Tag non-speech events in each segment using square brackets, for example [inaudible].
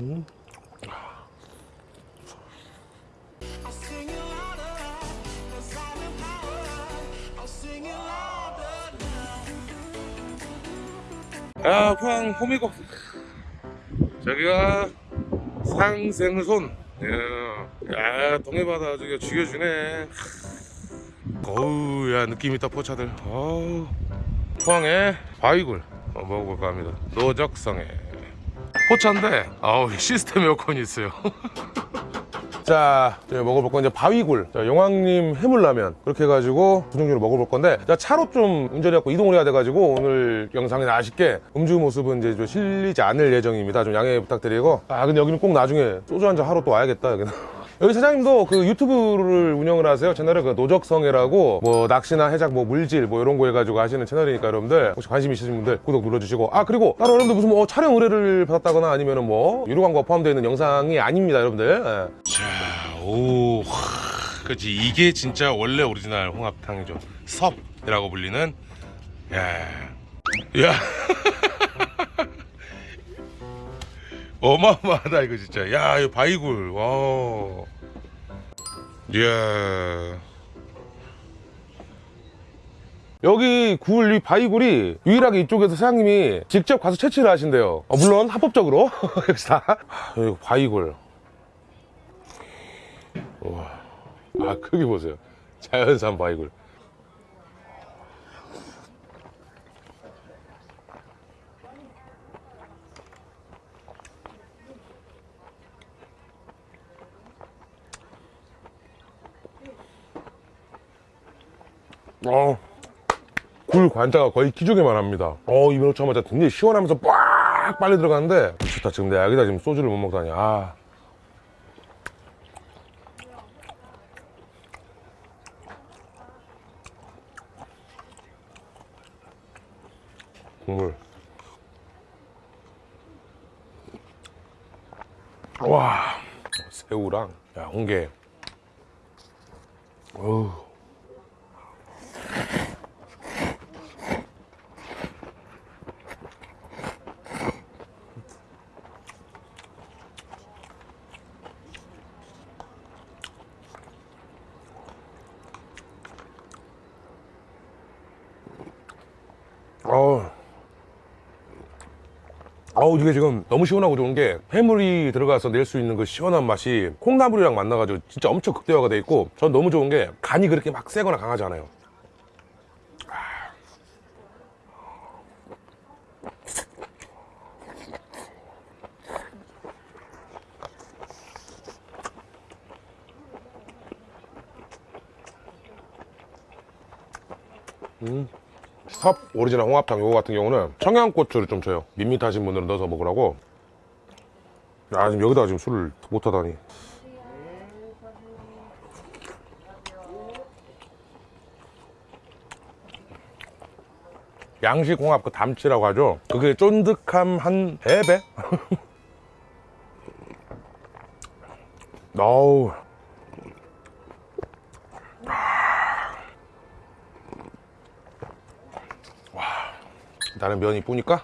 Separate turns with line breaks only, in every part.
아, 포항 호미곶. 저기가 상생손. 야, 야 동해바다 저기 죽여주네. 어우, 야 느낌 있다 포차들. 어우, 포항에 바위굴 어, 먹어볼까 합니다. 노적성에 포차인데, 아우 시스템 에어컨이 있어요. [laughs] 자, 먹어볼 건 이제 바위굴. 자, 용왕님 해물라면. 그렇게 해가지고 두 종류를 먹어볼 건데, 자, 차로 좀 운전해갖고 이동을 해야 돼가지고, 오늘 영상에 아쉽게 음주 모습은 이제 좀 실리지 않을 예정입니다. 좀 양해 부탁드리고. 아, 근데 여기는 꼭 나중에 소주 한 잔 하러 또 와야겠다, 여기는. 여기 사장님도 그 유튜브를 운영을 하세요. 채널에 그 노적성애라고 뭐 낚시나 해작 뭐 물질 뭐 이런 거 해가지고 하시는 채널이니까 여러분들 혹시 관심 있으신 분들 구독 눌러주시고 아 그리고 따로 여러분들 무슨 뭐 촬영 의뢰를 받았다거나 아니면은 뭐 유료 광고가 포함되어 있는 영상이 아닙니다 여러분들 예. 자, 오, 그렇지 이게 진짜 원래 오리지널 홍합탕이죠. 섭이라고 불리는 야, 야, 어마어마하다 이거 진짜. 야, 이 바위굴, 와, 이야. 여기 굴, 이 바위굴이 유일하게 이쪽에서 사장님이 직접 가서 채취를 하신대요. 어, 물론 합법적으로 [laughs] 여기 다. 아, 바위굴. 아 크기 보세요 자연산 바위굴 어, 굴 관자가 거의 키조개만 합니다 어 입에 넣자마자 굉장히 시원하면서 빡 빨리 들어가는데 미쳤다 지금 내가 여기다 지금 소주를 못 먹다니 아 국물. 와, 새우랑 야 홍게. 어우. 아우 이게 지금 너무 시원하고 좋은 게 해물이 들어가서 낼 수 있는 그 시원한 맛이 콩나물이랑 만나가지고 진짜 엄청 극대화가 돼 있고 전 너무 좋은 게 간이 그렇게 막 세거나 강하지 않아요 섭 오리지널 홍합탕 요거 같은 경우는 청양고추를 좀 줘요. 밋밋하신 분들은 넣어서 먹으라고. 아 지금 여기다가 지금 술을 못하다니. 양식 홍합 그 담치라고 하죠? 그게 쫀득함 한 3배? [laughs] 어우 나는 면이 뿌니까?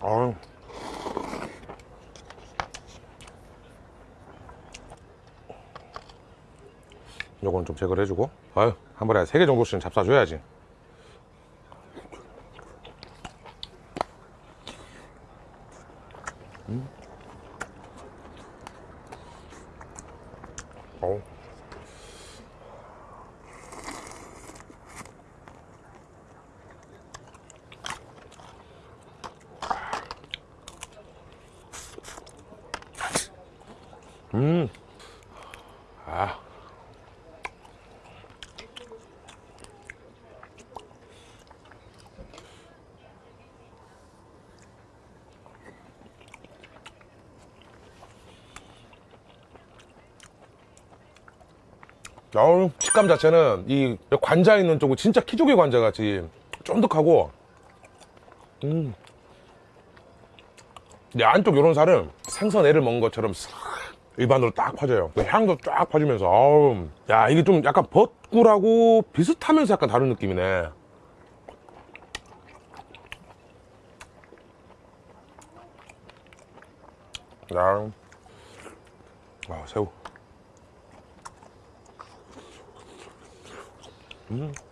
아유. 요건 좀 제거를 해주고. 아유 한 번에 세개 정도씩은 잡숴줘야지 음. 아. 어우, 식감 자체는 이 관자 있는 쪽은 진짜 키조개 관자 같이 쫀득하고 음. 이 안쪽 요런 살은 생선 애를 먹은 것처럼 싹 일반으로 딱 퍼져요. 그 향도 쫙 퍼지면서 아우 야 이게 좀 약간 벚꿀하고 비슷하면서 약간 다른 느낌이네. 야, 아 새우. 아.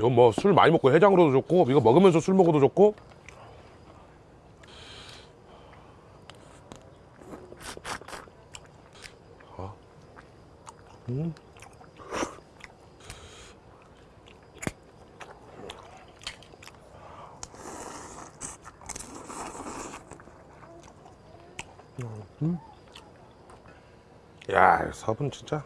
이건 뭐 술 많이 먹고 해장으로도 좋고 이거 먹으면서 술 먹어도 좋고 아. 음. 음. 야, 서분 진짜.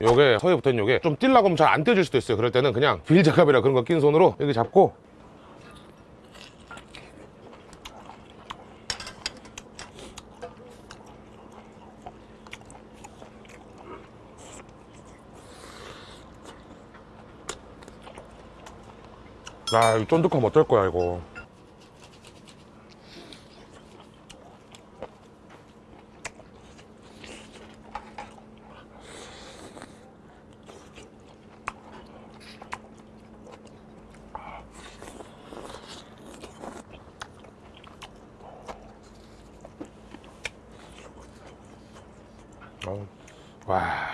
요게 서에 붙어있는 요게 좀 뛸라고 하면 잘 안 떼질 수도 있어요 그럴 때는 그냥 빌장갑이라 그런 거 낀 손으로 여기 잡고 아, 이 쫀득하면 어떨 거야, 이거. 어, 와.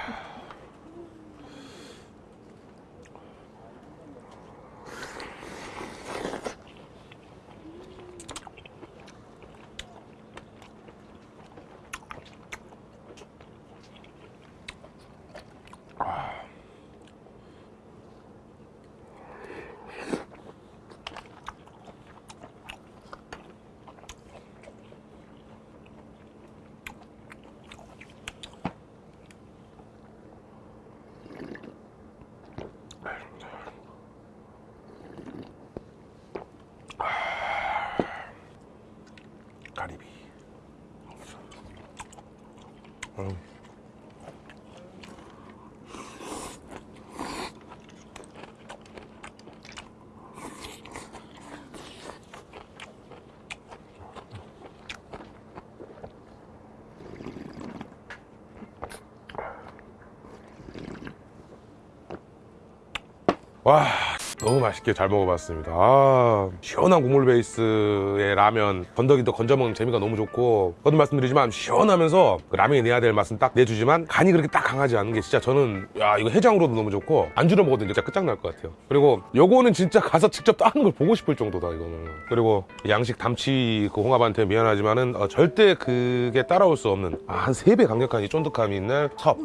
와 너무 맛있게 잘 먹어봤습니다. 아, 시원한 국물 베이스의 라면 건더기도 건져 먹는 재미가 너무 좋고 거듭 말씀드리지만 시원하면서 그 라면이 내야 될 맛은 딱 내주지만 간이 그렇게 딱 강하지 않은 게 진짜 저는 야 이거 해장으로도 너무 좋고 안주로 먹어도 진짜 끝장날 것 같아요. 그리고 요거는 진짜 가서 직접 따는 걸 보고 싶을 정도다 이거는. 그리고 양식 담치 그 홍합한테 미안하지만은 어, 절대 그게 따라올 수 없는 아, 한세배 강력한 이 쫀득함이 있는 섭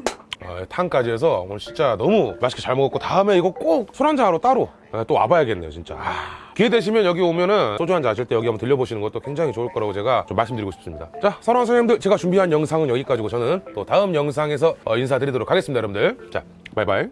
어, 탕까지 해서 오늘 진짜 너무 맛있게 잘 먹었고 다음에 이거 꼭 술 한잔하러 따로 어, 또 와봐야겠네요 진짜. 아, 기회 되시면 여기 오면은 소주 한잔 하실 때 여기 한번 들려보시는 것도 굉장히 좋을 거라고 제가 좀 말씀드리고 싶습니다. 자 사랑하는 선생님들 제가 준비한 영상은 여기까지고 저는 또 다음 영상에서 어, 인사드리도록 하겠습니다 여러분들. 자 바이바이